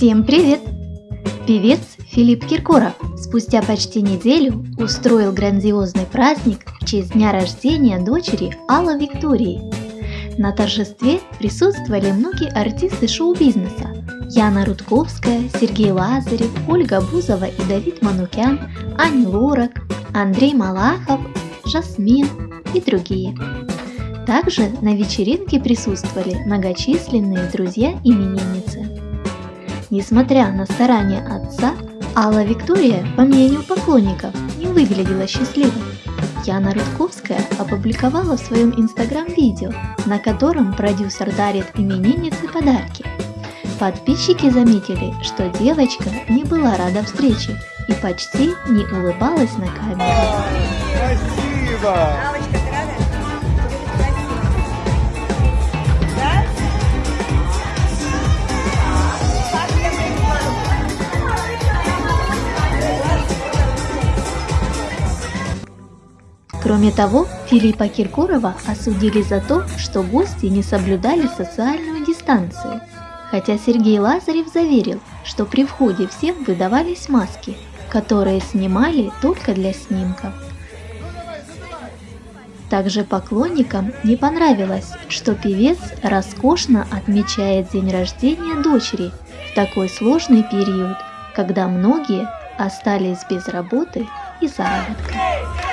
Всем привет! Певец Филипп Киркоров спустя почти неделю устроил грандиозный праздник в честь дня рождения дочери Алла Виктории. На торжестве присутствовали многие артисты шоу-бизнеса Яна Рудковская, Сергей Лазарев, Ольга Бузова и Давид Манукян, Ани Лорак, Андрей Малахов, Жасмин и другие. Также на вечеринке присутствовали многочисленные друзья именинницы. Несмотря на старания отца, Алла Виктория, по мнению поклонников, не выглядела счастливой. Яна Рудковская опубликовала в своем инстаграм видео, на котором продюсер дарит имениннице подарки. Подписчики заметили, что девочка не была рада встрече и почти не улыбалась на камеру. Спасибо! Кроме того, Филиппа Киркорова осудили за то, что гости не соблюдали социальную дистанцию, хотя Сергей Лазарев заверил, что при входе всем выдавались маски, которые снимали только для снимков. Также поклонникам не понравилось, что певец роскошно отмечает день рождения дочери в такой сложный период, когда многие остались без работы и заработка.